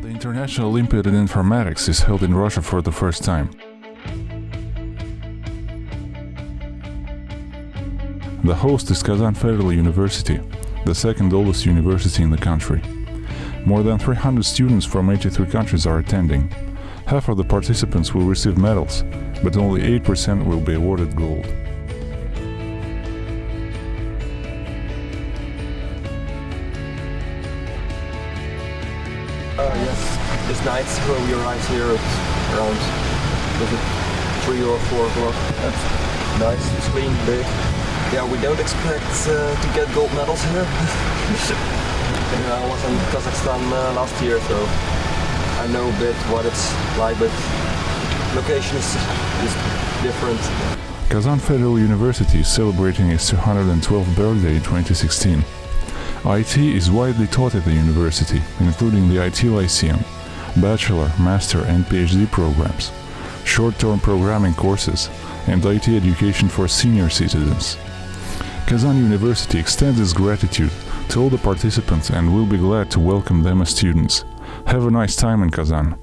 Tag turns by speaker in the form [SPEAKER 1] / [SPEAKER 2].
[SPEAKER 1] National Olympiad in Informatics is held in Russia for the first time. The host is Kazan Federal University, the second oldest university in the country. More than 300 students from 83 countries are attending. Half of the participants will receive medals, but only 8% will be awarded gold.
[SPEAKER 2] Uh, yes, it's night when we arrived here at around it three or four o'clock. That's nice, it's clean, big. Yeah, we don't expect uh, to get gold medals here. yeah, I was in Kazakhstan uh, last year, so I know a bit what it's like, but location is, is different.
[SPEAKER 1] Kazan Federal University is celebrating its 212th birthday in 2016. IT is widely taught at the university, including the IT Lyceum, bachelor, master and PhD programs, short-term programming courses, and IT education for senior citizens. Kazan University extends its gratitude to all the participants and will be glad to welcome them as students. Have a nice time in Kazan.